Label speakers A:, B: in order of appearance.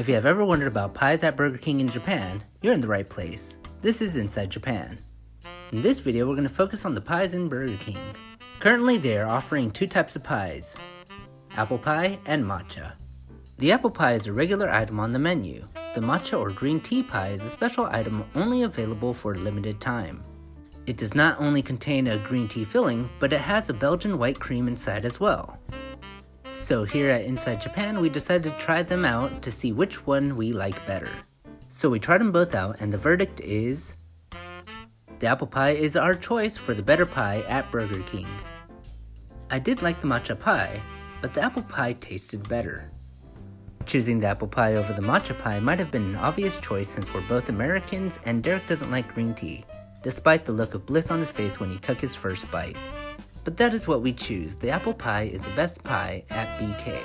A: If you have ever wondered about pies at Burger King in Japan, you're in the right place. This is Inside Japan. In this video, we're going to focus on the pies in Burger King. Currently, they are offering two types of pies, apple pie and matcha. The apple pie is a regular item on the menu. The matcha or green tea pie is a special item only available for a limited time. It does not only contain a green tea filling, but it has a Belgian white cream inside as well. So here at Inside Japan, we decided to try them out to see which one we like better. So we tried them both out and the verdict is... The apple pie is our choice for the better pie at Burger King. I did like the matcha pie, but the apple pie tasted better. Choosing the apple pie over the matcha pie might have been an obvious choice since we're both Americans and Derek doesn't like green tea, despite the look of bliss on his face when he took his first bite. But that is what we choose. The apple pie is the best pie at BK.